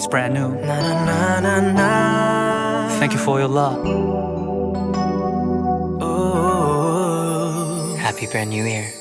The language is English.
It's brand new. Thank you for your love. Happy brand new year.